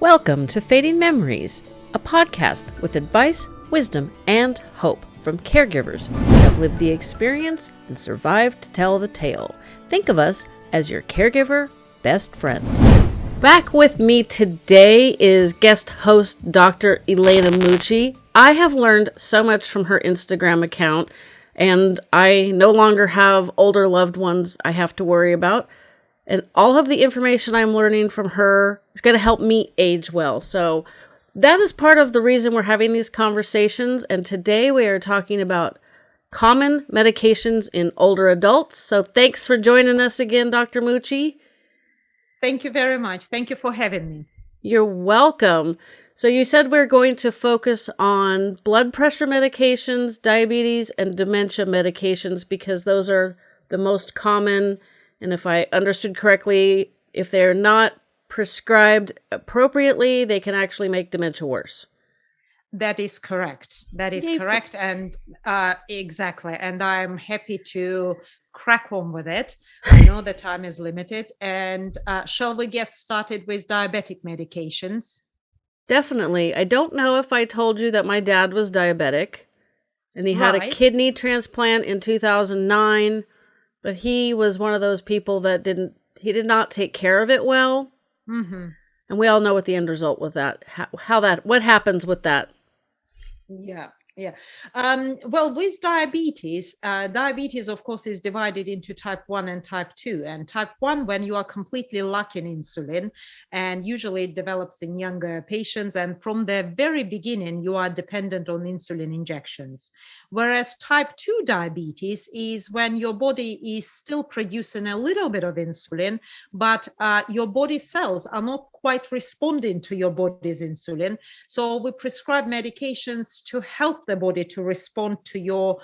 Welcome to Fading Memories, a podcast with advice, wisdom, and hope from caregivers who have lived the experience and survived to tell the tale. Think of us as your caregiver best friend. Back with me today is guest host Dr. Elena Mucci. I have learned so much from her Instagram account, and I no longer have older loved ones I have to worry about. And all of the information I'm learning from her is going to help me age well. So that is part of the reason we're having these conversations. And today we are talking about common medications in older adults. So thanks for joining us again, Dr. Mucci. Thank you very much. Thank you for having me. You're welcome. So you said we're going to focus on blood pressure medications, diabetes, and dementia medications because those are the most common and if I understood correctly, if they're not prescribed appropriately, they can actually make dementia worse. That is correct. That is correct. And uh, exactly. And I'm happy to crack on with it. I know the time is limited. And uh, shall we get started with diabetic medications? Definitely. I don't know if I told you that my dad was diabetic and he right. had a kidney transplant in 2009 but he was one of those people that didn't he did not take care of it well. Mm-hmm. and we all know what the end result with that how, how that what happens with that. Yeah yeah. Um, well, with diabetes, uh, diabetes, of course, is divided into type 1 and type 2. And type 1, when you are completely lacking insulin, and usually it develops in younger patients. And from the very beginning, you are dependent on insulin injections. Whereas type 2 diabetes is when your body is still producing a little bit of insulin, but uh, your body cells are not quite responding to your body's insulin. So we prescribe medications to help the body to respond to your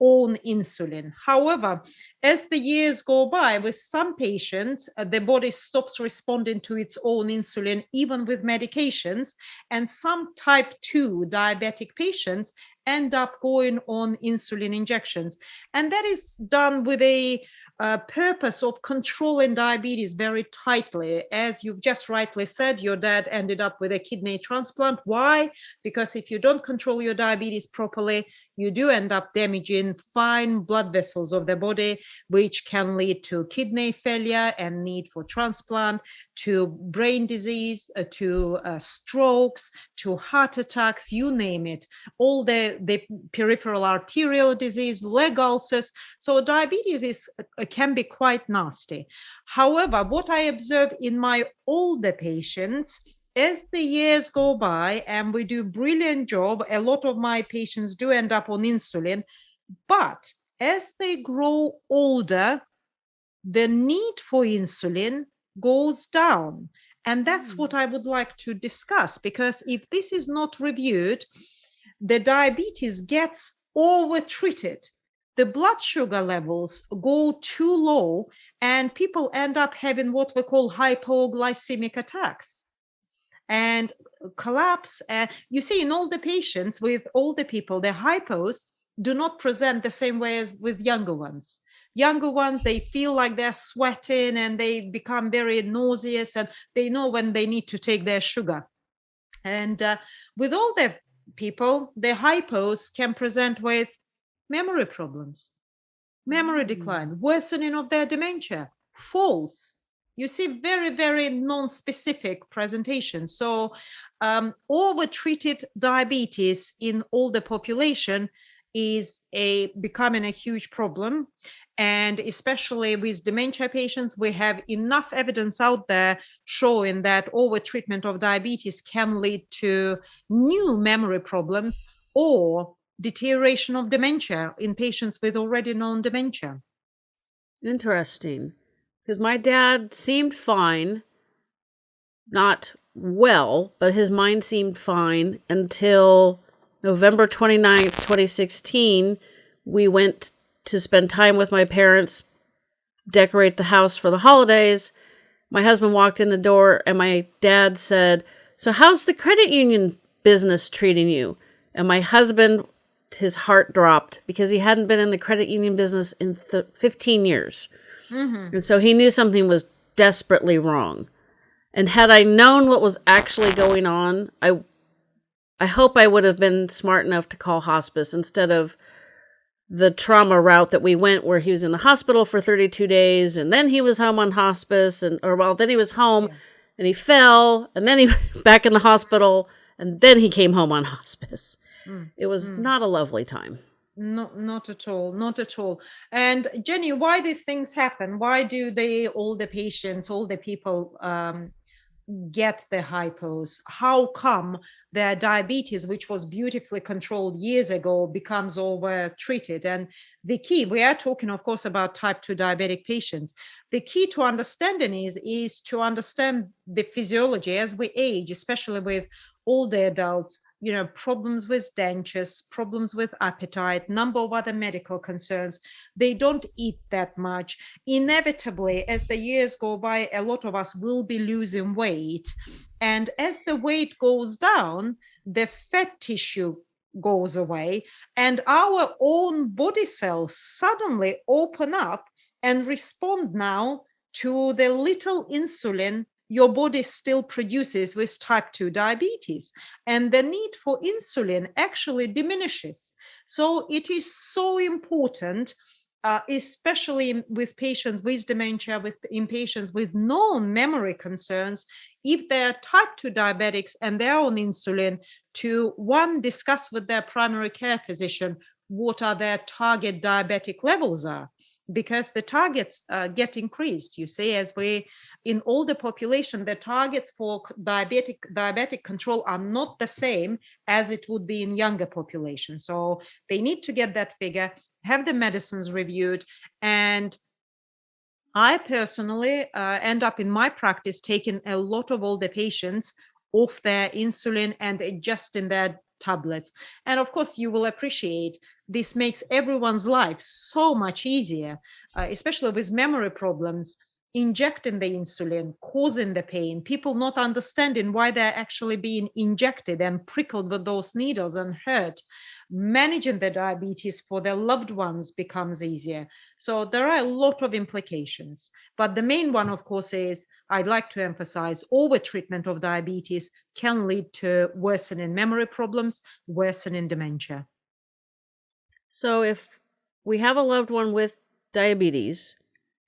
own insulin. However, as the years go by, with some patients, uh, the body stops responding to its own insulin, even with medications. And some type 2 diabetic patients end up going on insulin injections. And that is done with a uh, purpose of controlling diabetes very tightly. As you've just rightly said, your dad ended up with a kidney transplant. Why? Because if you don't control your diabetes properly, you do end up damaging fine blood vessels of the body, which can lead to kidney failure and need for transplant, to brain disease, uh, to uh, strokes, to heart attacks, you name it, all the, the peripheral arterial disease, leg ulcers. So diabetes is uh, can be quite nasty. However, what I observe in my older patients as the years go by and we do brilliant job a lot of my patients do end up on insulin but as they grow older the need for insulin goes down and that's mm. what i would like to discuss because if this is not reviewed the diabetes gets over treated the blood sugar levels go too low and people end up having what we call hypoglycemic attacks and collapse. And you see, in older patients with older people, the hypos do not present the same way as with younger ones. Younger ones, they feel like they're sweating and they become very nauseous and they know when they need to take their sugar. And uh, with older people, the hypos can present with memory problems, memory mm. decline, worsening of their dementia, falls, you see very, very non-specific presentations. So um, over-treated diabetes in older population is a becoming a huge problem. And especially with dementia patients, we have enough evidence out there showing that over-treatment of diabetes can lead to new memory problems or deterioration of dementia in patients with already known dementia. Interesting because my dad seemed fine, not well, but his mind seemed fine until November 29th, 2016. We went to spend time with my parents, decorate the house for the holidays. My husband walked in the door and my dad said, So, how's the credit union business treating you? And my husband, his heart dropped because he hadn't been in the credit union business in 15 years. Mm-hmm. And so he knew something was desperately wrong. And had I known what was actually going on, I I hope I would have been smart enough to call hospice instead of the trauma route that we went where he was in the hospital for 32 days and then he was home on hospice and or well then he was home yeah. and he fell and then he back in the hospital and then he came home on hospice. Mm. It was mm. not a lovely time. Not not at all, not at all. And Jenny, why these things happen? Why do they all the patients, all the people um, get the hypos? How come their diabetes, which was beautifully controlled years ago, becomes over treated? And the key, we are talking, of course, about type 2 diabetic patients. The key to understanding is, is to understand the physiology as we age, especially with older adults, you know, problems with dentures, problems with appetite, number of other medical concerns. They don't eat that much. Inevitably, as the years go by, a lot of us will be losing weight. And as the weight goes down, the fat tissue goes away and our own body cells suddenly open up and respond now to the little insulin your body still produces with type 2 diabetes and the need for insulin actually diminishes. So it is so important uh, especially with patients with dementia with in patients with known memory concerns if they're type 2 diabetics and they're on insulin to one discuss with their primary care physician what are their target diabetic levels are because the targets uh, get increased. You see as we in older population the targets for diabetic diabetic control are not the same as it would be in younger population. So they need to get that figure have the medicines reviewed and i personally uh, end up in my practice taking a lot of older patients off their insulin and adjusting their tablets. And of course, you will appreciate this makes everyone's life so much easier, uh, especially with memory problems injecting the insulin causing the pain. People not understanding why they're actually being injected and prickled with those needles and hurt. Managing the diabetes for their loved ones becomes easier. So there are a lot of implications but the main one of course is i'd like to emphasize over treatment of diabetes can lead to worsening memory problems worsening dementia. So if we have a loved one with diabetes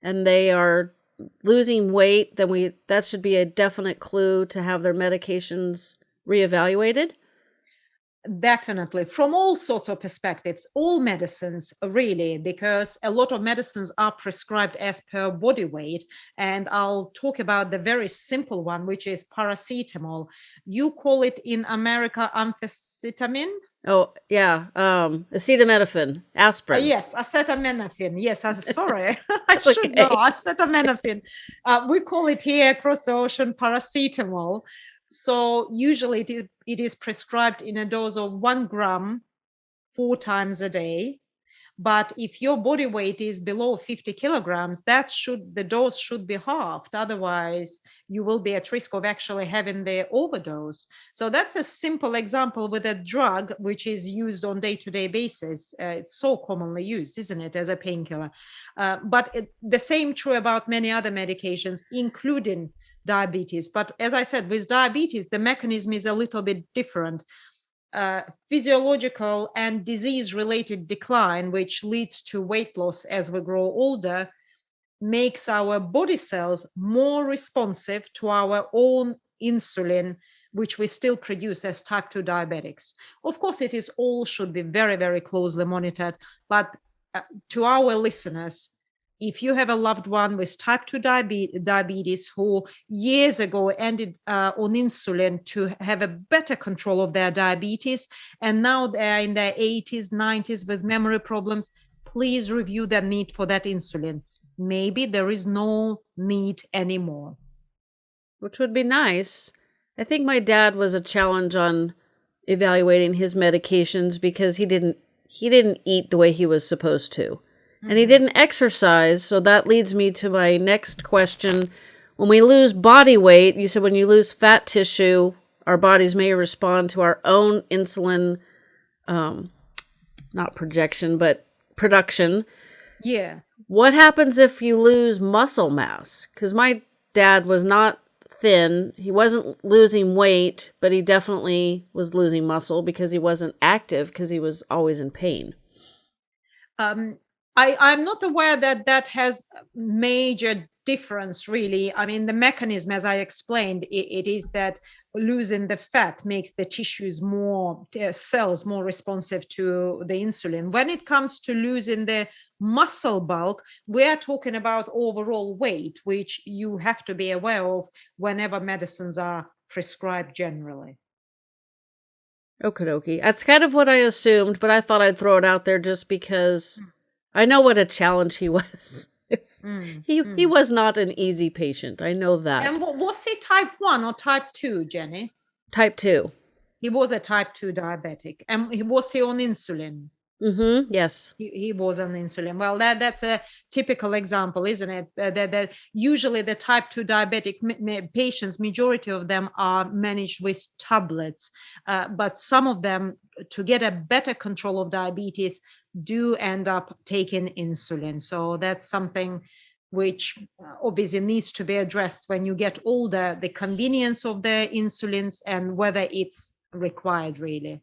and they are losing weight, then we that should be a definite clue to have their medications reevaluated. Definitely, from all sorts of perspectives, all medicines really, because a lot of medicines are prescribed as per body weight. And I'll talk about the very simple one, which is paracetamol. You call it in America amphetamine. Oh yeah, um, acetaminophen, aspirin. Uh, yes, acetaminophen. Yes, I'm sorry, I should okay. know acetaminophen. Uh, we call it here across the ocean paracetamol. So usually it is it is prescribed in a dose of one gram, four times a day. But if your body weight is below 50 kilograms, that should the dose should be halved. Otherwise, you will be at risk of actually having the overdose. So that's a simple example with a drug which is used on day-to-day basis. Uh, it's so commonly used, isn't it, as a painkiller? Uh, but it, the same true about many other medications, including diabetes. But as I said, with diabetes, the mechanism is a little bit different uh, physiological and disease related decline, which leads to weight loss as we grow older, makes our body cells more responsive to our own insulin, which we still produce as type 2 diabetics. Of course, it is all should be very, very closely monitored, but uh, to our listeners, if you have a loved one with type 2 diabetes who years ago ended uh, on insulin to have a better control of their diabetes and now they're in their 80s 90s with memory problems please review their need for that insulin. Maybe there is no need anymore. Which would be nice. I think my dad was a challenge on evaluating his medications because he didn't he didn't eat the way he was supposed to and he didn't exercise. So that leads me to my next question. When we lose body weight, you said when you lose fat tissue, our bodies may respond to our own insulin, um, not projection, but production. Yeah. What happens if you lose muscle mass? Because my dad was not thin. He wasn't losing weight, but he definitely was losing muscle because he wasn't active because he was always in pain. Um, I, I'm not aware that that has major difference really i mean the mechanism as i explained it, it is that losing the fat makes the tissues more uh, cells more responsive to the insulin when it comes to losing the muscle bulk we are talking about overall weight which you have to be aware of whenever medicines are prescribed generally Okay, dokie. That's kind of what I assumed, but I thought I'd throw it out there just because mm. I know what a challenge he was. Mm, he mm. he was not an easy patient. I know that. And was he type one or type two, Jenny? Type two. He was a type two diabetic, and he was he on insulin? Mm-hmm. Yes. He, he was on insulin. Well, that that's a typical example, isn't it? Uh, that, that usually the type two diabetic patients, majority of them are managed with tablets, uh, but some of them, to get a better control of diabetes, do end up taking insulin. So that's something which uh, obviously needs to be addressed when you get older, the convenience of the insulins and whether it's required really.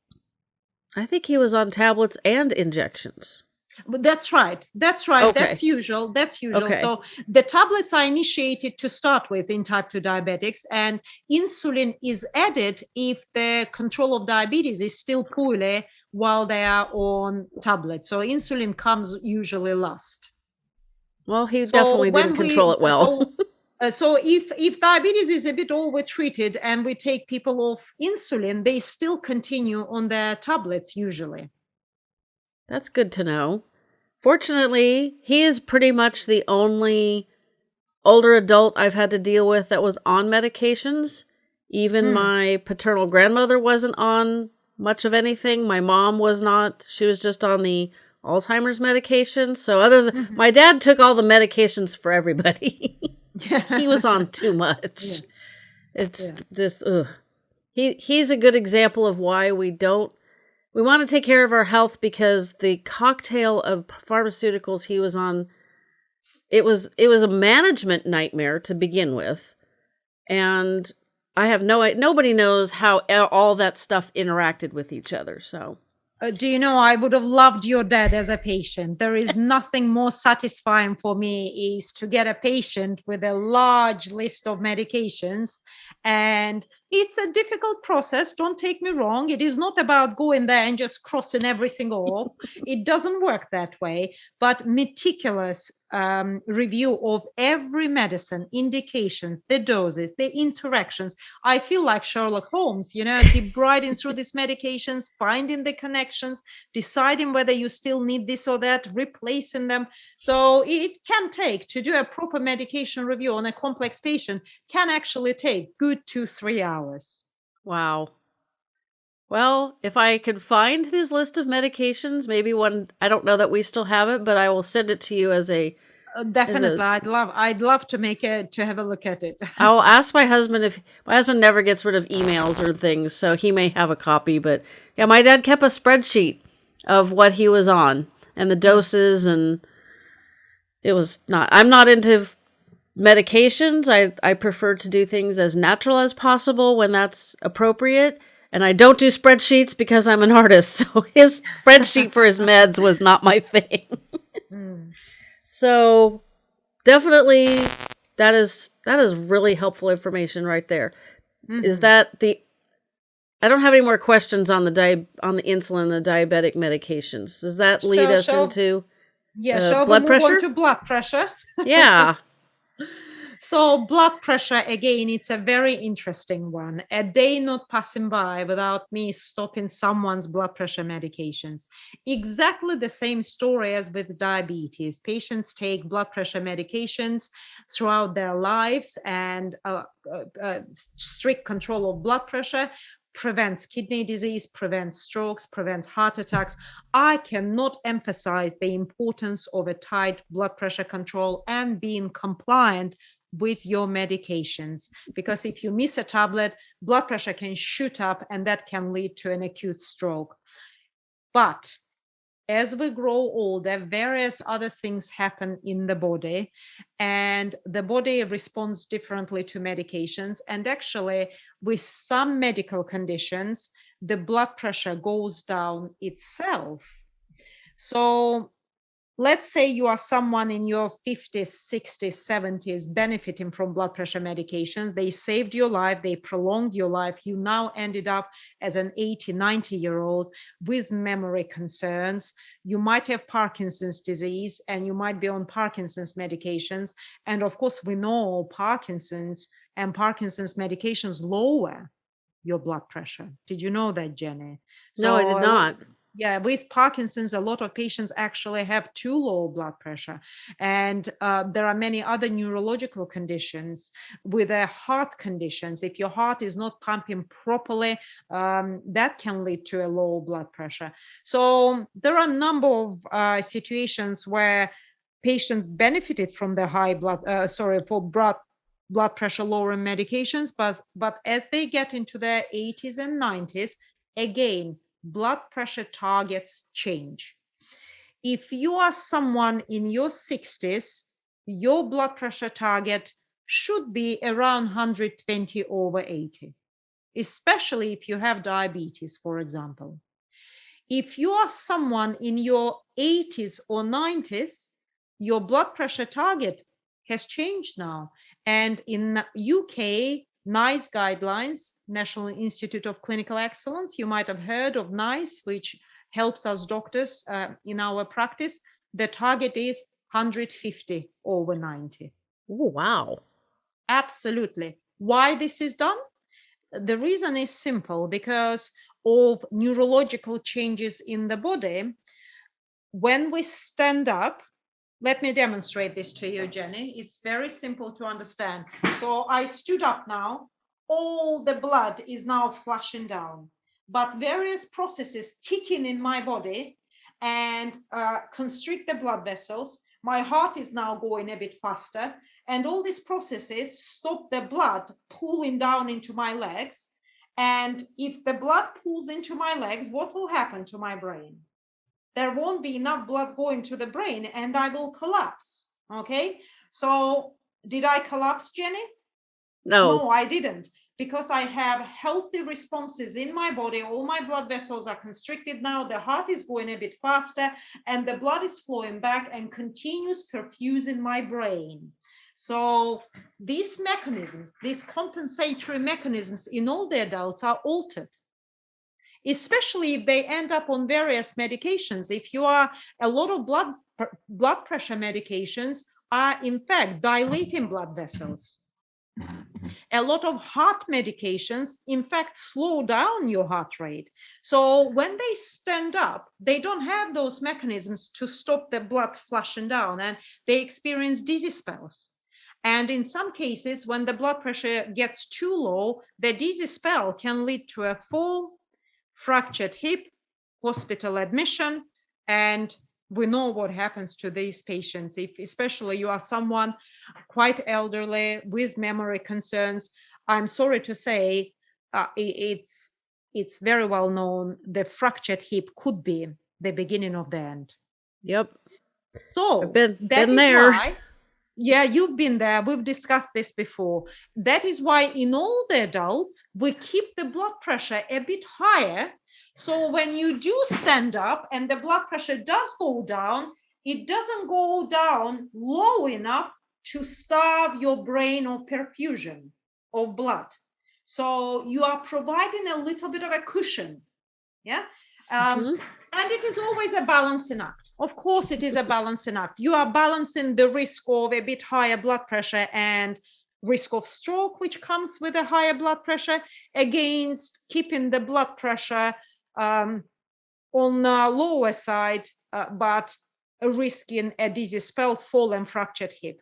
I think he was on tablets and injections. But that's right. That's right. Okay. That's usual. That's usual. Okay. So the tablets are initiated to start with in type 2 diabetics, and insulin is added if the control of diabetes is still poorly while they are on tablets. So insulin comes usually last. Well, he so definitely didn't control we, it well. So, uh, so if if diabetes is a bit overtreated and we take people off insulin, they still continue on their tablets usually. That's good to know. Fortunately, he is pretty much the only older adult I've had to deal with that was on medications. Even hmm. my paternal grandmother wasn't on much of anything. My mom was not. She was just on the Alzheimer's medication. So other than mm-hmm. my dad took all the medications for everybody. he was on too much. Yeah. It's yeah. just ugh. He he's a good example of why we don't we want to take care of our health because the cocktail of pharmaceuticals he was on it was it was a management nightmare to begin with. And I have no nobody knows how all that stuff interacted with each other. So, uh, do you know I would have loved your dad as a patient. There is nothing more satisfying for me is to get a patient with a large list of medications. And it's a difficult process don't take me wrong. It is not about going there and just crossing everything off. It doesn't work that way. But meticulous um, review of every medicine indications the doses the interactions i feel like sherlock holmes you know debriding through these medications finding the connections deciding whether you still need this or that replacing them so it can take to do a proper medication review on a complex patient can actually take good two three hours hours. Wow. Well, if I can find his list of medications, maybe one I don't know that we still have it, but I will send it to you as a uh, definitely. I would love i'd love to make it to have a look at it. I'll ask my husband if my husband never gets rid of emails or things so he may have a copy but yeah my dad kept a spreadsheet of what he was on and the doses and it was not i'm not into medications, I, I prefer to do things as natural as possible when that's appropriate. And I don't do spreadsheets because I'm an artist. So his spreadsheet for his meds was not my thing. mm. So definitely that is that is really helpful information right there. Mm-hmm. Is that the I don't have any more questions on the di- on the insulin, the diabetic medications. Does that lead so, us so, into yeah, uh, blood pressure? to blood pressure. yeah. So blood pressure, again, it's a very interesting one. A day not passing by without me stopping someone's blood pressure medications. Exactly the same story as with diabetes. Patients take blood pressure medications throughout their lives and uh, uh, uh, strict control of blood pressure prevents kidney disease, prevents strokes, prevents heart attacks. I cannot emphasize the importance of a tight blood pressure control and being compliant with your medications because if you miss a tablet blood pressure can shoot up and that can lead to an acute stroke but as we grow older, various other things happen in the body, and the body responds differently to medications. And actually, with some medical conditions, the blood pressure goes down itself. So let's say you are someone in your 50s 60s 70s benefiting from blood pressure medications. They saved your life they prolonged your life. You now ended up as an 80 90 year old with memory concerns. You might have parkinson's disease and you might be on parkinson's medications. And of course we know parkinson's and parkinson's medications lower your blood pressure. Did you know that jenny? No i did not yeah with parkinson's a lot of patients actually have too low blood pressure. And uh, there are many other neurological conditions with their heart conditions if your heart is not pumping properly um, that can lead to a low blood pressure. So there are a number of uh, situations where patients benefited from the high blood uh, sorry for blood blood pressure lowering medications but but as they get into their 80s and 90s again blood pressure targets change. If you are someone in your 60s, your blood pressure target should be around 120 over 80, especially if you have diabetes, for example. If you are someone in your 80s or 90s, your blood pressure target has changed now. And in the UK, NICE guidelines, National Institute of Clinical Excellence. You might have heard of NICE, which helps us doctors uh, in our practice. The target is 150 over 90. Oh, wow. Absolutely. Why this is done? The reason is simple because of neurological changes in the body. When we stand up, let me demonstrate this to you, Jenny. It's very simple to understand. So I stood up now. All the blood is now flushing down, but various processes kicking in my body and uh, constrict the blood vessels. My heart is now going a bit faster, and all these processes stop the blood pulling down into my legs. And if the blood pulls into my legs, what will happen to my brain? There won't be enough blood going to the brain and I will collapse. Okay. So did I collapse, Jenny? No. No, I didn't because I have healthy responses in my body. All my blood vessels are constricted now. The heart is going a bit faster and the blood is flowing back and continues perfusing my brain. So these mechanisms, these compensatory mechanisms in all the adults are altered especially if they end up on various medications. If you are a lot of blood blood pressure medications are in fact dilating blood vessels. Mm-hmm. A lot of heart medications, in fact, slow down your heart rate. So when they stand up, they don't have those mechanisms to stop the blood flushing down and they experience dizzy spells. And in some cases, when the blood pressure gets too low, the dizzy spell can lead to a fall fractured hip, hospital admission, and we know what happens to these patients. If especially you are someone quite elderly with memory concerns i'm sorry to say uh, it's it's very well known the fractured hip could be the beginning of the end. Yep. So been, been there. why, yeah you've been there. We've discussed this before. That is why in all the adults we keep the blood pressure a bit higher. So when you do stand up and the blood pressure does go down it doesn't go down low enough to starve your brain of perfusion of blood. So you are providing a little bit of a cushion. Yeah? Um, mm-hmm. And it is always a balancing act of course, it is a balancing act. You are balancing the risk of a bit higher blood pressure and risk of stroke, which comes with a higher blood pressure, against keeping the blood pressure um, on the lower side, uh, but risking a dizzy spell, fall, and fractured hip.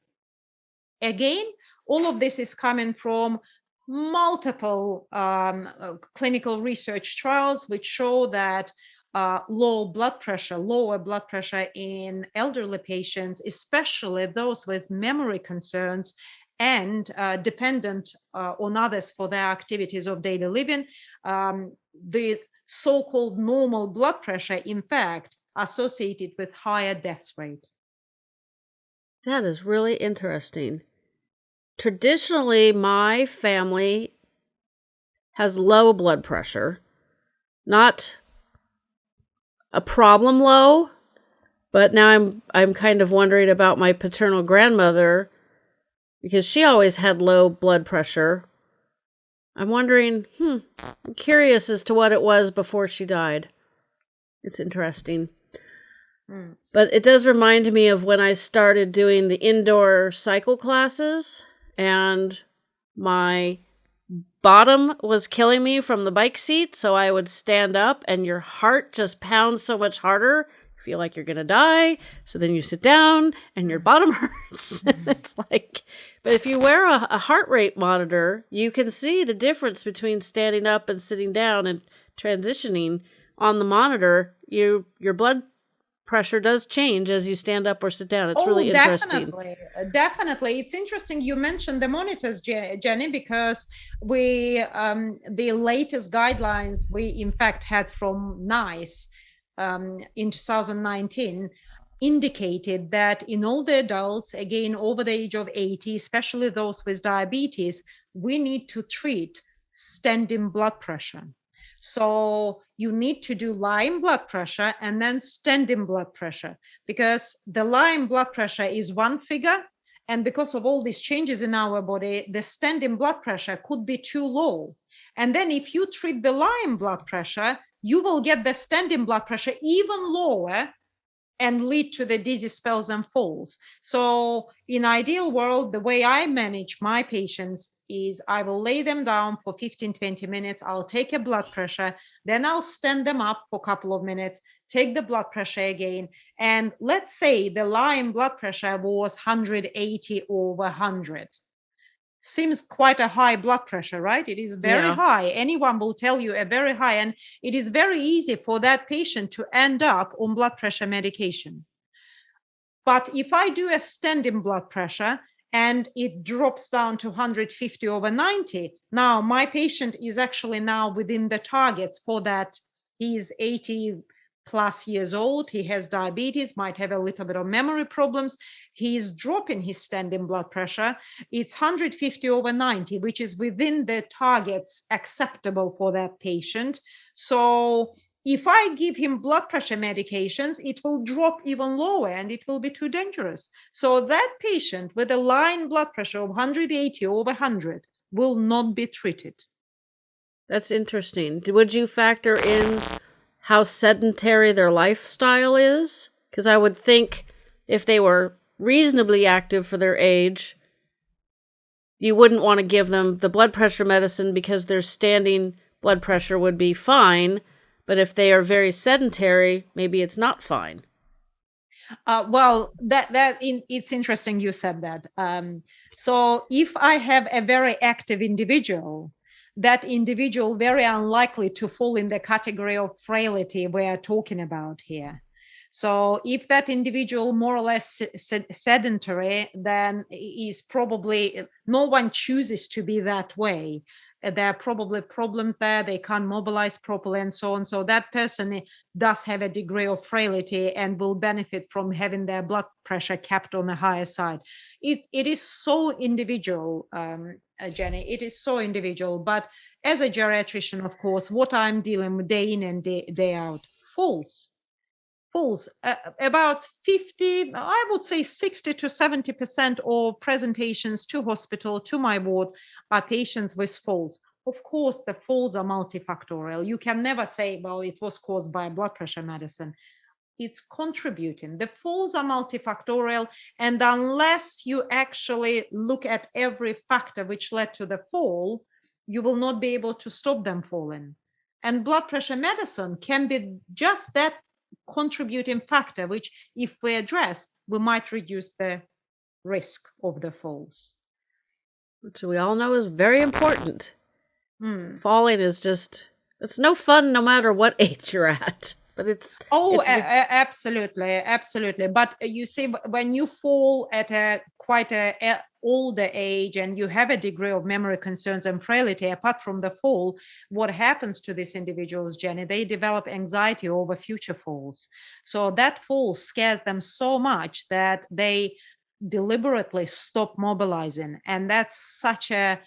Again, all of this is coming from multiple um, uh, clinical research trials which show that uh, low blood pressure, lower blood pressure in elderly patients, especially those with memory concerns and uh, dependent uh, on others for their activities of daily living. Um, the so-called normal blood pressure, in fact, associated with higher death rate. That is really interesting. Traditionally, my family has low blood pressure, not a problem low, but now I'm I'm kind of wondering about my paternal grandmother because she always had low blood pressure. I'm wondering, hmm, I'm curious as to what it was before she died. It's interesting. Mm. But it does remind me of when I started doing the indoor cycle classes and my bottom was killing me from the bike seat. So I would stand up and your heart just pounds so much harder. You feel like you're going to die. So then you sit down and your bottom hurts. Mm-hmm. it's like, but if you wear a, a heart rate monitor, you can see the difference between standing up and sitting down and transitioning on the monitor. You, your blood pressure does change as you stand up or sit down. It's oh, really interesting. Definitely, uh, definitely. It's interesting you mentioned the monitors, Jenny, because we um, the latest guidelines we in fact had from NICE um, in 2019 indicated that in older adults, again over the age of 80, especially those with diabetes, we need to treat standing blood pressure. So you need to do lying blood pressure and then standing blood pressure because the lying blood pressure is one figure. And because of all these changes in our body, the standing blood pressure could be too low. And then if you treat the lying blood pressure, you will get the standing blood pressure even lower and lead to the dizzy spells and falls. So in ideal world, the way I manage my patients is I will lay them down for 15, 20 minutes. I'll take a blood pressure, then I'll stand them up for a couple of minutes, take the blood pressure again. And let's say the lying blood pressure was 180 over 100 seems quite a high blood pressure, right? It is very yeah. high. Anyone will tell you a very high, and it is very easy for that patient to end up on blood pressure medication. But if I do a standing blood pressure and it drops down to 150 over 90, now my patient is actually now within the targets for that. He's 80 plus years old. He has diabetes, might have a little bit of memory problems. He's dropping his standing blood pressure. It's 150 over 90, which is within the targets acceptable for that patient. So if I give him blood pressure medications, it will drop even lower and it will be too dangerous. So that patient with a line blood pressure of 180 over 100 will not be treated. That's interesting. Would you factor in how sedentary their lifestyle is. Because I would think if they were reasonably active for their age, you wouldn't want to give them the blood pressure medicine because their standing blood pressure would be fine. But if they are very sedentary, maybe it's not fine. Uh, well, that that in, it's interesting you said that. Um, so if I have a very active individual that individual very unlikely to fall in the category of frailty we are talking about here. So if that individual more or less sedentary, then is probably no one chooses to be that way. There are probably problems there. They can't mobilize properly and so on. So that person does have a degree of frailty and will benefit from having their blood pressure kept on the higher side. It, it is so individual, um, uh, Jenny. It is so individual. But as a geriatrician, of course, what I'm dealing with day in and day, day out, falls. Falls. Uh, about 50, I would say 60 to 70% of presentations to hospital, to my ward, are patients with falls. Of course, the falls are multifactorial. You can never say, well, it was caused by blood pressure medicine it's contributing. The falls are multifactorial, and unless you actually look at every factor which led to the fall, you will not be able to stop them falling. And blood pressure medicine can be just that contributing factor, which, if we address, we might reduce the risk of the falls. Which we all know is very important. Mm. Falling is just, it's no fun no matter what age you're at but it's oh it's... A- absolutely absolutely. But you see when you fall at a quite a older age and you have a degree of memory concerns and frailty apart from the fall what happens to these individuals jenny they develop anxiety over future falls. So that fall scares them so much that they deliberately stop mobilizing. And that's such a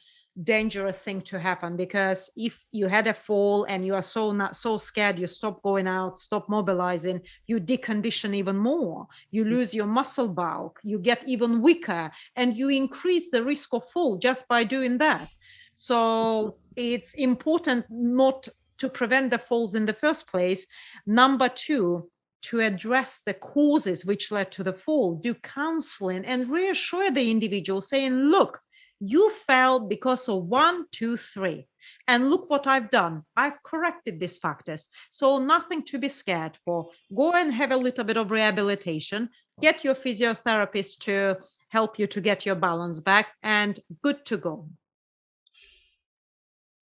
dangerous thing to happen because if you had a fall and you are so not so scared you stop going out stop mobilizing you decondition even more. You mm. lose your muscle bulk you get even weaker and you increase the risk of fall just by doing that. So it's important not to prevent the falls in the first place. Number two to address the causes which led to the fall do counseling and reassure the individual saying look you fell because of one, two, three. And look what I've done. I've corrected these factors. So nothing to be scared for. Go and have a little bit of rehabilitation. Get your physiotherapist to help you to get your balance back and good to go.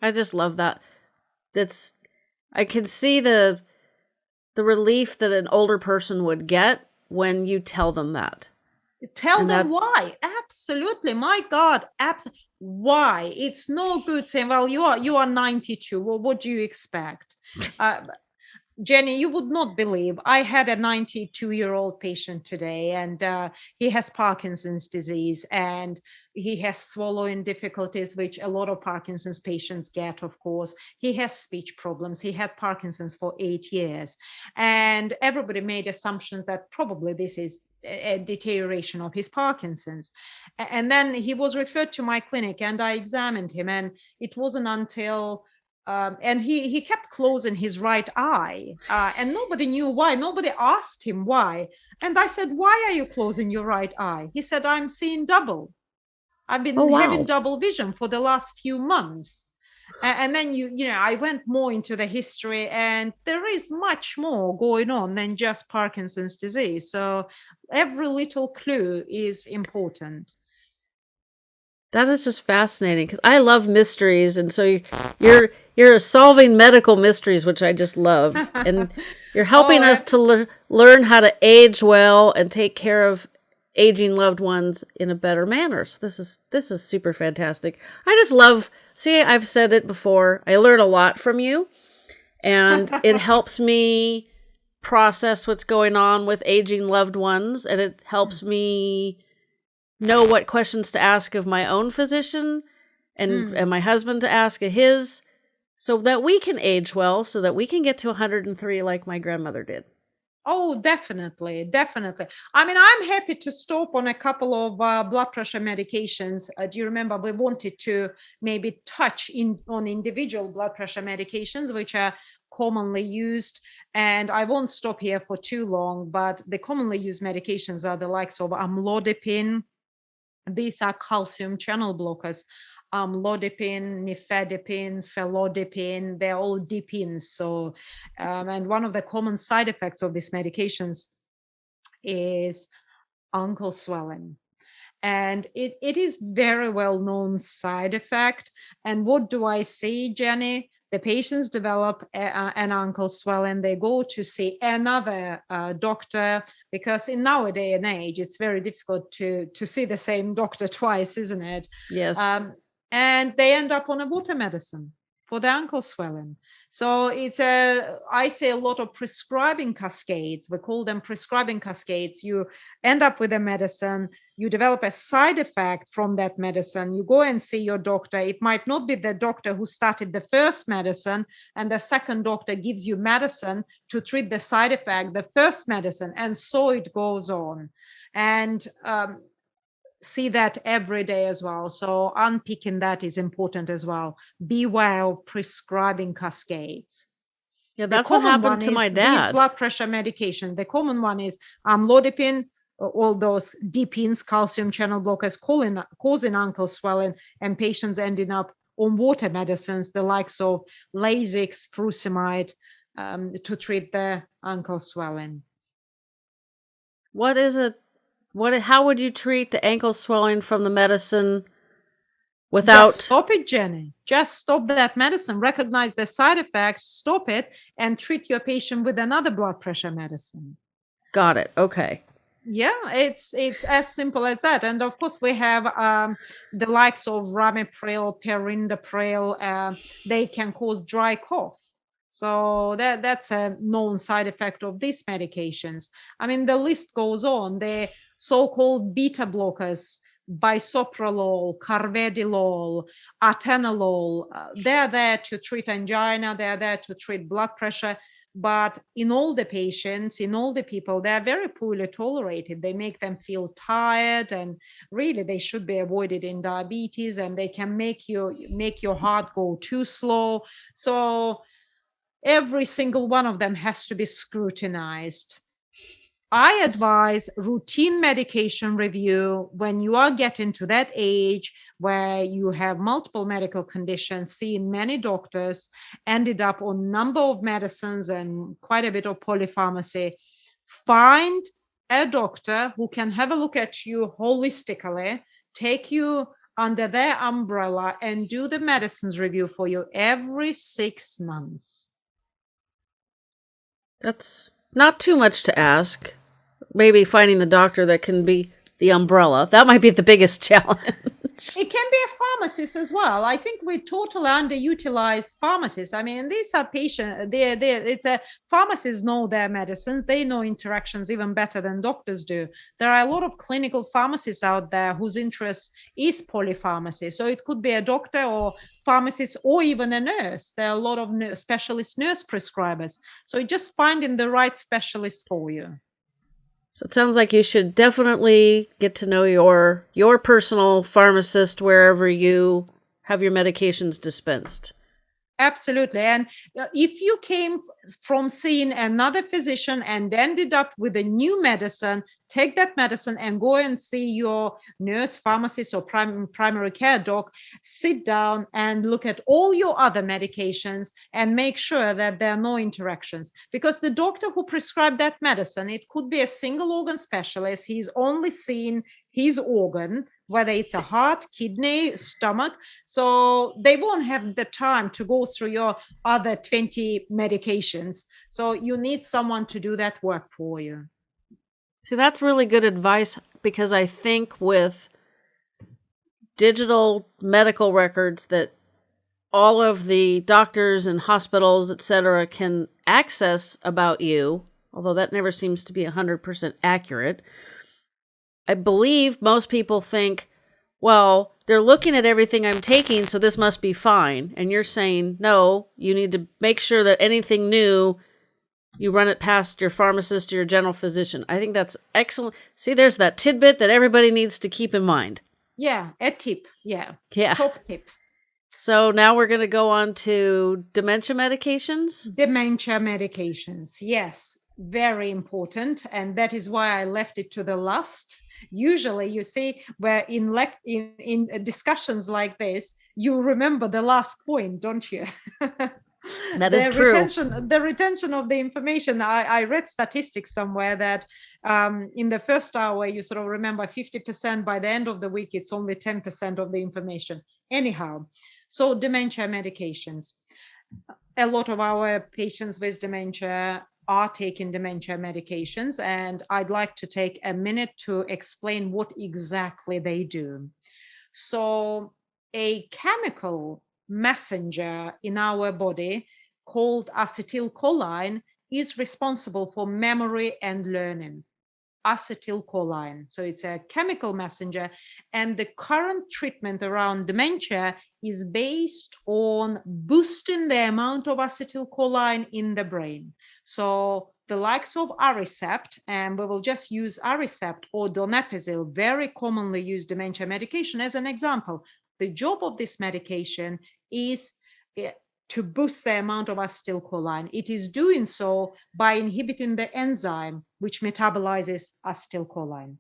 I just love that. That's I can see the the relief that an older person would get when you tell them that. Tell and them that... why. Absolutely. My God. Absolutely. Why? It's no good saying, well, you are you are 92. Well, what do you expect? Uh, Jenny, you would not believe. I had a 92 year old patient today, and uh, he has Parkinson's disease and he has swallowing difficulties, which a lot of Parkinson's patients get, of course. He has speech problems. He had Parkinson's for eight years. And everybody made assumptions that probably this is a deterioration of his Parkinson's. And then he was referred to my clinic and I examined him. And it wasn't until um, and he he kept closing his right eye uh, and nobody knew why. Nobody asked him why. And i said why are you closing your right eye? He said i'm seeing double. I've been oh, wow. having double vision for the last few months. And then you you know i went more into the history and there is much more going on than just parkinson's disease. So every little clue is important that is just fascinating because I love mysteries, and so you're you're solving medical mysteries, which I just love, and you're helping oh, us to le- learn how to age well and take care of aging loved ones in a better manner. So this is this is super fantastic. I just love. See, I've said it before. I learn a lot from you, and it helps me process what's going on with aging loved ones, and it helps me know what questions to ask of my own physician and, mm. and my husband to ask of his so that we can age well so that we can get to 103 like my grandmother did. Oh definitely definitely. I mean i'm happy to stop on a couple of uh, blood pressure medications. Uh, do you remember we wanted to maybe touch in on individual blood pressure medications which are commonly used? And i won't stop here for too long but the commonly used medications are the likes of amlodipine these are calcium channel blockers. Um, lodipine, nifedipine, felodipine, they're all dipines. So, um, and one of the common side effects of these medications is ankle swelling and it, it is very well known side effect and what do i see jenny the patients develop a, an ankle swelling they go to see another uh, doctor because in our day and age it's very difficult to to see the same doctor twice isn't it? Yes. Um, and they end up on a water medicine for the ankle swelling. So it's a, I say a lot of prescribing cascades. We call them prescribing cascades. You end up with a medicine, you develop a side effect from that medicine. You go and see your doctor. It might not be the doctor who started the first medicine, and the second doctor gives you medicine to treat the side effect, the first medicine, and so it goes on. And um, see that every day as well. So unpicking that is important as well. Beware of prescribing cascades. Yeah, that's what happened to my dad. Blood pressure medication. The common one is amlodipine, all those dipines, calcium channel blockers, causing, causing ankle swelling, and patients ending up on water medicines, the likes of Lasix, furosemide, um, to treat the ankle swelling. What is it what? How would you treat the ankle swelling from the medicine without? Just stop it, Jenny. Just stop that medicine. Recognize the side effects. Stop it, and treat your patient with another blood pressure medicine. Got it. Okay. yeah it's it's as simple as that and of course we have um, the likes of ramipril perindopril uh, they can cause dry cough so that that's a known side effect of these medications. I mean the list goes on. The so-called beta blockers bisoprolol, carvedilol, atenolol. Uh, they're there to treat angina, they're there to treat blood pressure, but in all the patients in all the people they're very poorly tolerated. They make them feel tired and really they should be avoided in diabetes and they can make you make your heart go too slow. So every single one of them has to be scrutinized I advise routine medication review when you are getting to that age where you have multiple medical conditions, seen many doctors, ended up on number of medicines and quite a bit of polypharmacy. Find a doctor who can have a look at you holistically, take you under their umbrella and do the medicines review for you every six months. That's not too much to ask maybe finding the doctor that can be the umbrella. That might be the biggest challenge. It can be a pharmacist as well. I think we totally underutilize pharmacists. I mean, these are patients. They, they, it's a pharmacists know their medicines. They know interactions even better than doctors do. There are a lot of clinical pharmacists out there whose interest is polypharmacy. So it could be a doctor or pharmacist or even a nurse. There are a lot of nurse, specialist nurse prescribers. So just finding the right specialist for you. So it sounds like you should definitely get to know your your personal pharmacist wherever you have your medications dispensed. Absolutely. And uh, if you came from seeing another physician and ended up with a new medicine, take that medicine and go and see your nurse, pharmacist, or prim- primary care doc. Sit down and look at all your other medications and make sure that there are no interactions. Because the doctor who prescribed that medicine, it could be a single organ specialist. He's only seen his organ whether it's a heart, kidney, stomach. So they won't have the time to go through your other 20 medications. So you need someone to do that work for you. See, that's really good advice because I think with digital medical records that all of the doctors and hospitals, etc., can access about you, although that never seems to be 100% accurate I believe most people think, well, they're looking at everything I'm taking, so this must be fine. And you're saying, no, you need to make sure that anything new, you run it past your pharmacist or your general physician. I think that's excellent. See, there's that tidbit that everybody needs to keep in mind. Yeah, a tip. Yeah. Yeah. Top tip. So now we're going to go on to dementia medications. Dementia medications. Yes, very important. And that is why I left it to the last usually you see where in in, in discussions like this you remember the last point don't you That is the true. Retention, the retention of the information. I, I read statistics somewhere that um, in the first hour, you sort of remember 50%. By the end of the week, it's only 10% of the information. Anyhow, so dementia medications. A lot of our patients with dementia are taking dementia medications, and I'd like to take a minute to explain what exactly they do. So, a chemical messenger in our body called acetylcholine is responsible for memory and learning acetylcholine. So it's a chemical messenger. And the current treatment around dementia is based on boosting the amount of acetylcholine in the brain. So the likes of Aricept, and we will just use Aricept or donepezil, very commonly used dementia medication as an example. The job of this medication is eh, to boost the amount of acetylcholine. It is doing so by inhibiting the enzyme which metabolizes acetylcholine.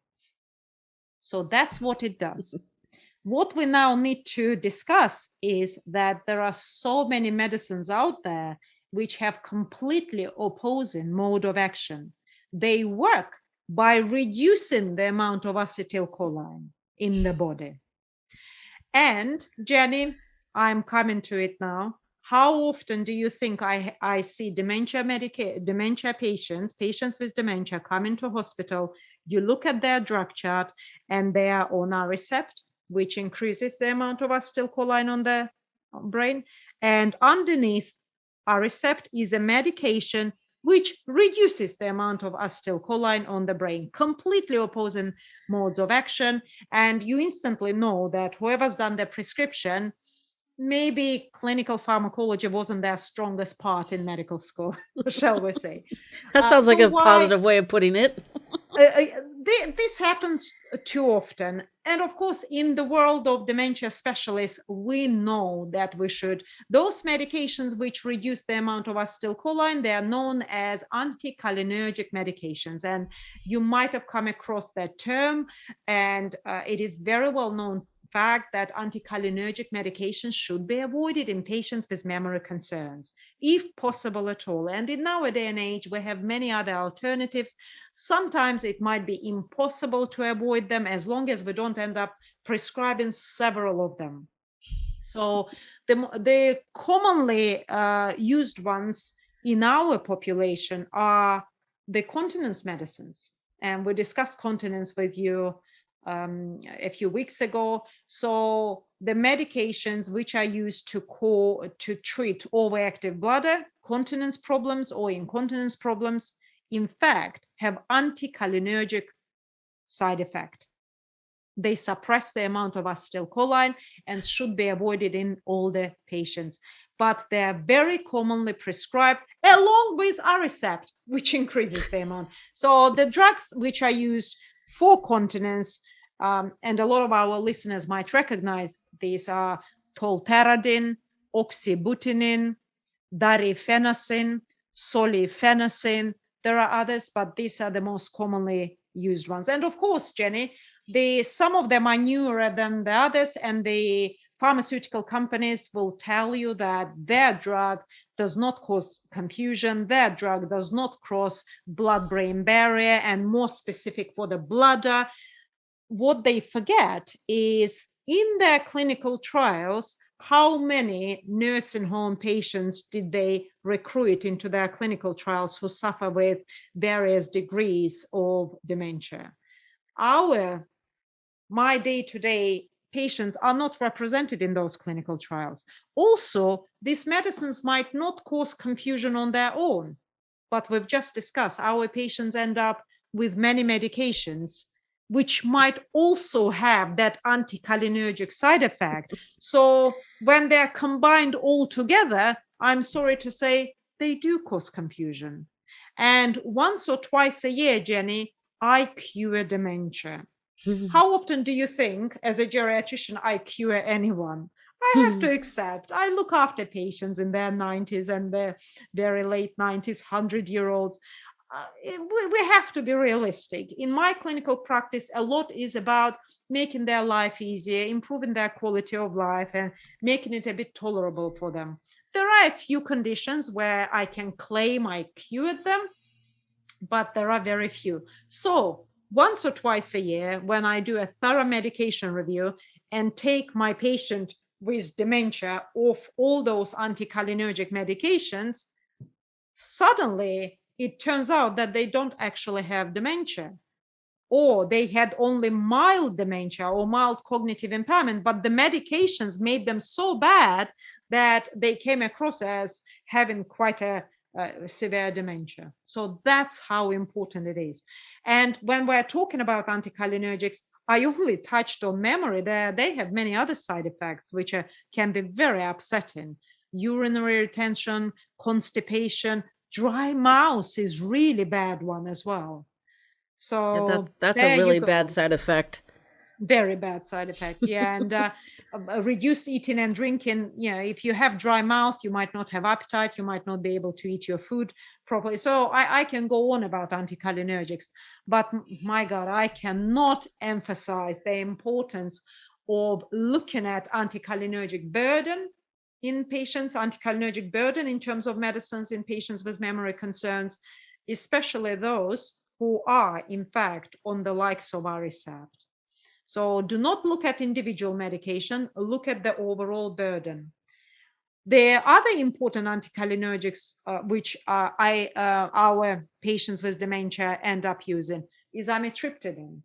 So that's what it does. what we now need to discuss is that there are so many medicines out there which have completely opposing mode of action. They work by reducing the amount of acetylcholine in the body. And Jenny, I'm coming to it now how often do you think I, I see dementia medica- dementia patients, patients with dementia come into hospital, you look at their drug chart and they are on Aricept, which increases the amount of acetylcholine on the brain. And underneath Aricept is a medication which reduces the amount of acetylcholine on the brain, completely opposing modes of action. And you instantly know that whoever's done the prescription, maybe clinical pharmacology wasn't their strongest part in medical school, shall we say. That sounds uh, so like a why, positive way of putting it. uh, uh this happens too often. And of course, in the world of dementia specialists, we know that we should, those medications which reduce the amount of acetylcholine, they are known as anticholinergic medications. And you might have come across that term, and uh, it is very well known fact that anticholinergic medications should be avoided in patients with memory concerns, if possible at all. And in our day and age, we have many other alternatives. Sometimes it might be impossible to avoid them as long as we don't end up prescribing several of them. So the, the commonly uh, used ones in our population are the continence medicines. And we discussed continence with you um, a few weeks ago. So the medications which are used to co- to treat overactive bladder, continence problems or incontinence problems, in fact, have anticholinergic side effect. They suppress the amount of acetylcholine and should be avoided in older patients. But they are very commonly prescribed along with Aricept, which increases the amount. So the drugs which are used for continence. um, and a lot of our listeners might recognize these are tolterodine, oxybutynin, darifenacin, solifenacin. There are others, but these are the most commonly used ones. And of course, Jenny, the some of them are newer than the others, and the pharmaceutical companies will tell you that their drug does not cause confusion, their drug does not cross blood-brain barrier, and more specific for the bladder. What they forget is in their clinical trials, how many nursing home patients did they recruit into their clinical trials who suffer with various degrees of dementia? Our, my day-to-day patients are not represented in those clinical trials. Also, these medicines might not cause confusion on their own, but we've just discussed our patients end up with many medications which might also have that anticholinergic side effect. So when they're combined all together, I'm sorry to say they do cause confusion. And once or twice a year, Jenny, I cure dementia. How often do you think, as a geriatrician, I cure anyone? I have to accept. I look after patients in their 90s and their very late 90s, 100 year olds. Uh, we have to be realistic. In my clinical practice, a lot is about making their life easier, improving their quality of life, and making it a bit tolerable for them. There are a few conditions where I can claim I cured them, but there are very few. So once or twice a year when I do a thorough medication review and take my patient with dementia off all those anticholinergic medications, suddenly it turns out that they don't actually have dementia. Or they had only mild dementia or mild cognitive impairment, but the medications made them so bad that they came across as having quite a uh, severe dementia. So that's how important it is. And when we're talking about anticholinergics, I only touched on memory. There, they have many other side effects which are, can be very upsetting. Urinary retention, constipation, dry mouth is really bad one as well. So yeah, that, that's a really bad side effect very bad side effect. Yeah and uh, reduced eating and drinking you know if you have dry mouth you might not have appetite you might not be able to eat your food properly. So i, I can go on about anticholinergics but my god i cannot emphasize the importance of looking at anticholinergic burden in patients anticholinergic burden in terms of medicines in patients with memory concerns especially those who are in fact on the likes of Aricept so do not look at individual medication, look at the overall burden. The other important anticholinergics, uh, which uh, I uh, our patients with dementia end up using, is amitriptyline,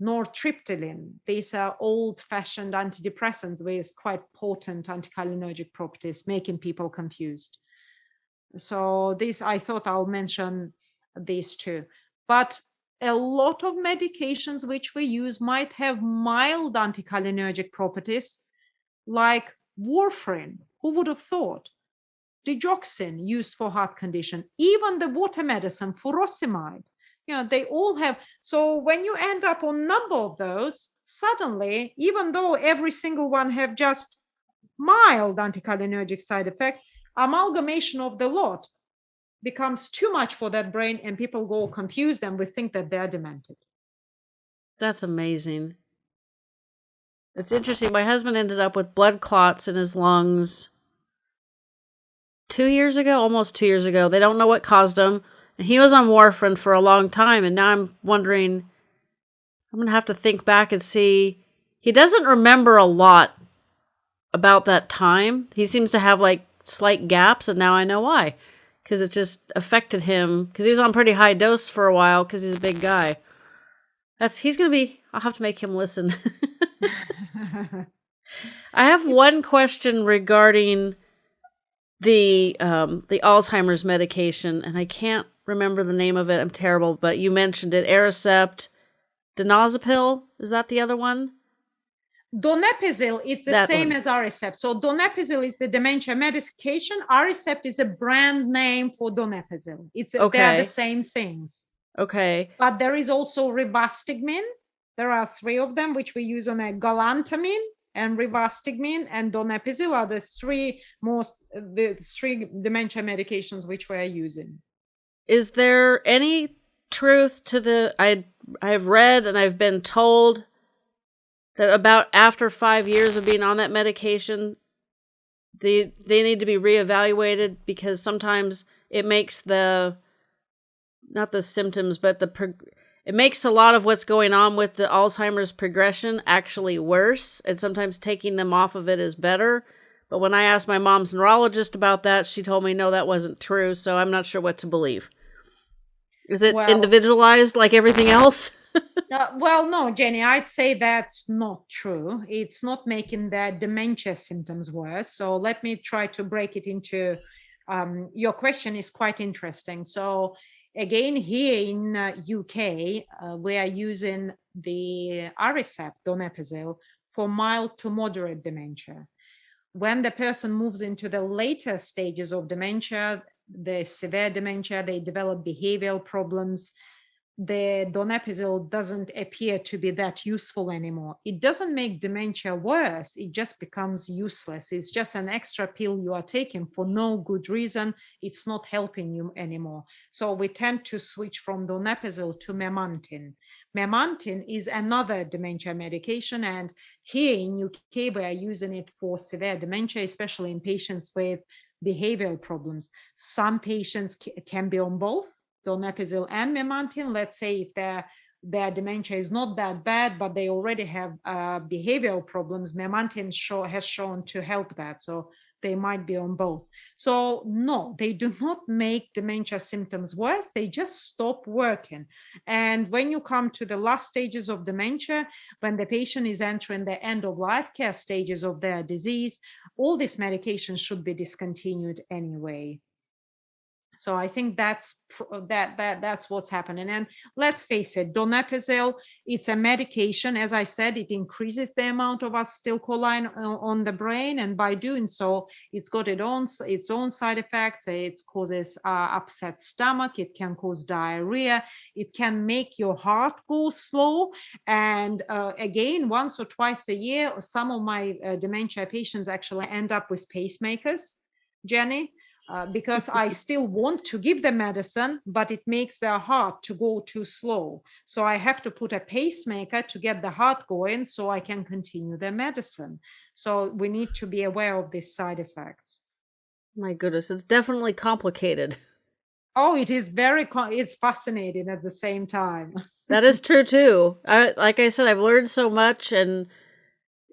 nortriptyline. These are old-fashioned antidepressants with quite potent anticholinergic properties, making people confused. So this, I thought I'll mention these two. But a lot of medications which we use might have mild anticholinergic properties, like warfarin who would have thought? Digoxin used for heart condition, even the water medicine furosemide. You know, they all have. So when you end up on number of those, suddenly, even though every single one have just mild anticholinergic side effect, amalgamation of the lot becomes too much for that brain and people go confused and we think that they're demented. That's amazing. It's interesting. My husband ended up with blood clots in his lungs two years ago, almost two years ago. They don't know what caused him. And he was on warfarin for a long time. And now I'm wondering, I'm going to have to think back and see. He doesn't remember a lot about that time. He seems to have like slight gaps. And now I know why. Because it just affected him. Because he was on pretty high dose for a while because he's a big guy. That's he's gonna be. I'll have to make him listen. I have one question regarding the um, the Alzheimer's medication, and I can't remember the name of it. I'm terrible, but you mentioned it. Aricept, donazepam. Is that the other one? Donepezil, it's the that same one. as Aricept. So Donepezil is the dementia medication. Aricept is a brand name for Donepezil. It's okay. they're the same things. Okay. But there is also rivastigmine. There are three of them, which we use on a galantamine and rivastigmine and donepezil are the three most the three dementia medications which we're using. Is there any truth to the I I've read and I've been told that about after five years of being on that medication, they they need to be reevaluated because sometimes it makes the not the symptoms but the it makes a lot of what's going on with the Alzheimer's progression actually worse, and sometimes taking them off of it is better. But when I asked my mom's neurologist about that, she told me no, that wasn't true, so I'm not sure what to believe. Is it individualized like everything else? Uh, well, no, Jenny, I'd say that's not true. It's not making the dementia symptoms worse. So let me try to break it into um, your question is quite interesting. So Again, here in uh, UK, uh, we are using the Aricept, donepezil, for mild to moderate dementia. When the person moves into the later stages of dementia, the severe dementia, they develop behavioral problems, the donepezil doesn't appear to be that useful anymore. It doesn't make dementia worse, it just becomes useless. It's just an extra pill you are taking for no good reason. It's not helping you anymore. So we tend to switch from donepezil to memantine. Memantine is another dementia medication, and here in UK we are using it for severe dementia, especially in patients with behavioral problems. Some patients can be on both donepezil and memantine. Let's say if their their dementia is not that bad, but they already have uh, behavioral problems, memantine show, has shown to help that. So they might be on both. So no, they do not make dementia symptoms worse. They just stop working. And when you come to the last stages of dementia, when the patient is entering the end of life care stages of their disease, all these medications should be discontinued anyway. So I think that's that that that's what's happening. And let's face it, donepezil, it's a medication. As I said, it increases the amount of acetylcholine on the brain, and by doing so, it's got its own its own side effects. It causes uh, upset stomach. It can cause diarrhea. It can make your heart go slow. And uh, again, once or twice a year, some of my uh, dementia patients actually end up with pacemakers. Jenny, uh, because I still want to give the medicine, but it makes their heart to go too slow. So I have to put a pacemaker to get the heart going so I can continue the medicine. So we need to be aware of these side effects. My goodness, it's definitely complicated. Oh, it is very it's fascinating at the same time. that is true too. I like I said I've learned so much and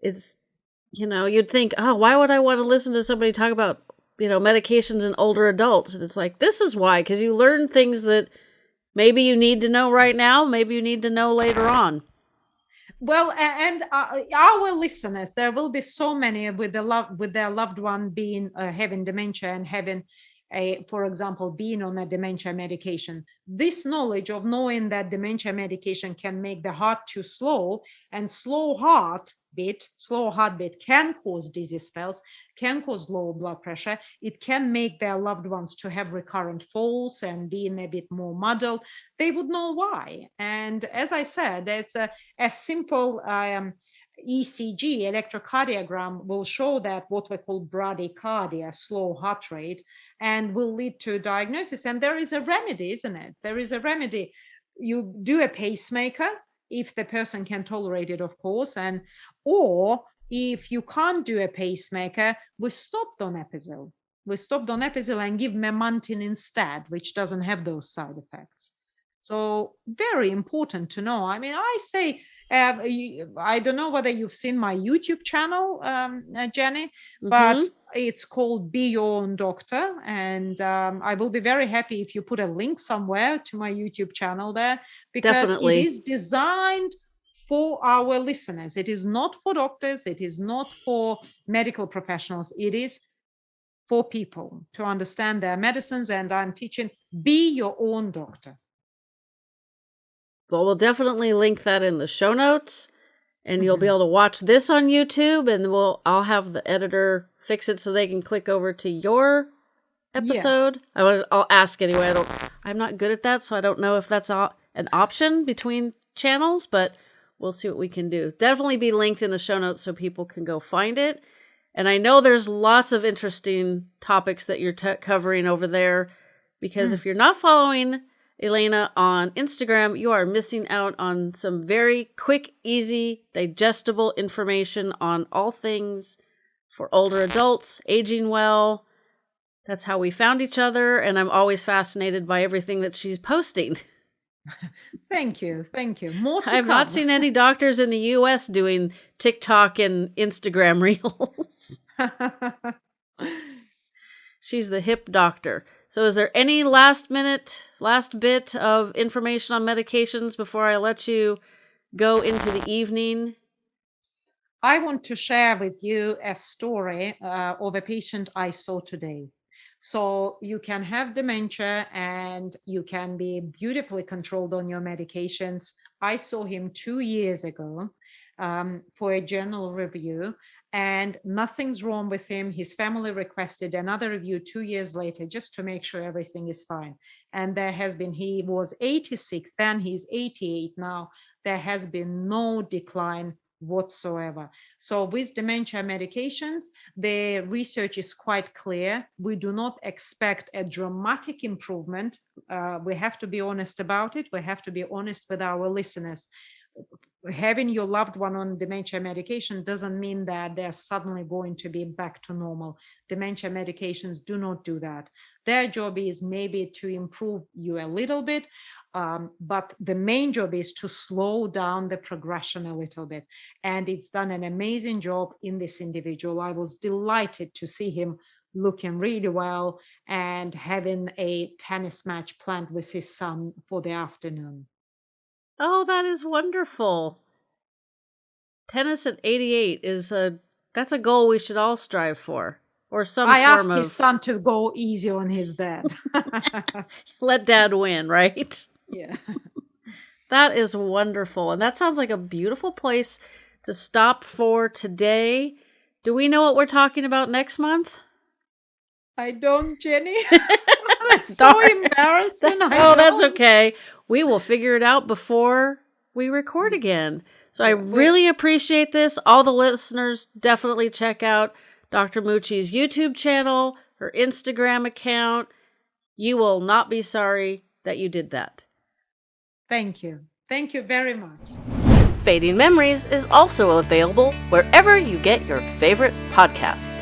it's you know, you'd think, oh, why would I want to listen to somebody talk about, you know, medications in older adults? And it's like, this is why, because you learn things that maybe you need to know right now, maybe you need to know later on. Well, and uh, our listeners, there will be so many with the love with their loved one being uh, having dementia and having a, for example, being on a dementia medication. This knowledge of knowing that dementia medication can make the heart too slow and slow heart beat, slow heartbeat can cause dizzy spells, can cause low blood pressure. It can make their loved ones to have recurrent falls and being a bit more muddled. They would know why. And as I said, it's a, a simple um, ECG, electrocardiogram, will show that what we call bradycardia, slow heart rate, and will lead to diagnosis. And there is a remedy, isn't it? There is a remedy. You do a pacemaker if the person can tolerate it, of course, and or if you can't do a pacemaker, we stop donepezil. We stop donepezil and give memantine instead, which doesn't have those side effects. So very important to know. I mean, I say uh, I don't know whether you've seen my YouTube channel, um, uh, Jenny, mm-hmm. but it's called Be Your Own Doctor. And um, I will be very happy if you put a link somewhere to my YouTube channel there because Definitely. it is designed for our listeners. It is not for doctors, it is not for medical professionals, it is for people to understand their medicines. And I'm teaching Be Your Own Doctor. Well, we'll definitely link that in the show notes, and mm-hmm. you'll be mm-hmm. able to watch this on YouTube, and we'll I'll have the editor fix it so they can click over to your episode. Yeah. I I'll ask anyway. I don't. I'm not good at that, so I don't know if that's an option between channels, but we'll see what we can do. Definitely be linked in the show notes so people can go find it. And I know there's lots of interesting topics that you're t- covering over there because mm. if you're not following Elena on Instagram, you are missing out on some very quick, easy, digestible information on all things for older adults, aging well. That's how we found each other, and I'm always fascinated by everything that she's posting. Thank you. Thank you. More I've come. not seen any doctors in the US doing TikTok and Instagram reels. She's the hip doctor. So, is there any last minute, last bit of information on medications before I let you go into the evening? I want to share with you a story uh, of a patient I saw today. So, you can have dementia and you can be beautifully controlled on your medications. I saw him two years ago um, for a journal review, and nothing's wrong with him. His family requested another review two years later just to make sure everything is fine. And there has been, he was 86, then he's 88 now. There has been no decline whatsoever. So with dementia medications, the research is quite clear. We do not expect a dramatic improvement. Uh, we have to be honest about it. We have to be honest with our listeners having your loved one on dementia medication doesn't mean that they're suddenly going to be back to normal. Dementia medications do not do that. Their job is maybe to improve you a little bit, um, but the main job is to slow down the progression a little bit. And it's done an amazing job in this individual. I was delighted to see him looking really well and having a tennis match planned with his son for the afternoon. Oh, that is wonderful. Tennis at 88 is a that's a goal we should all strive for. Or some I asked of... his son to go easy on his dad. Let dad win, right? Yeah. that is wonderful. And that sounds like a beautiful place to stop for today. Do we know what we're talking about next month? I don't, Jenny. that's so embarrassing. oh, that's okay we will figure it out before we record again. So I really appreciate this. All the listeners definitely check out Dr. Mucci's YouTube channel, her Instagram account. You will not be sorry that you did that. Thank you. Thank you very much. Fading Memories is also available wherever you get your favorite podcasts.